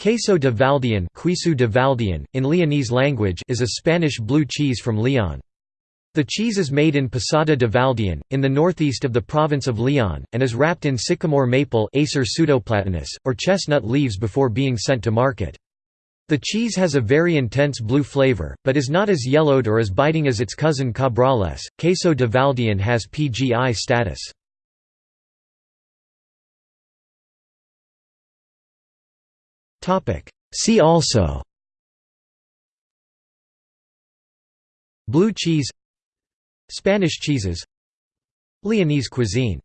Queso de Valdeón, de Valdian in Leonese language is a Spanish blue cheese from Leon. The cheese is made in Posada de Valdeón, in the northeast of the province of Leon, and is wrapped in sycamore maple Acer pseudoplatanus, or chestnut leaves before being sent to market. The cheese has a very intense blue flavor, but is not as yellowed or as biting as its cousin Cabrales. Queso de Valdeón has PGI status. See also. Blue cheese. Spanish cheeses. Leonese cuisine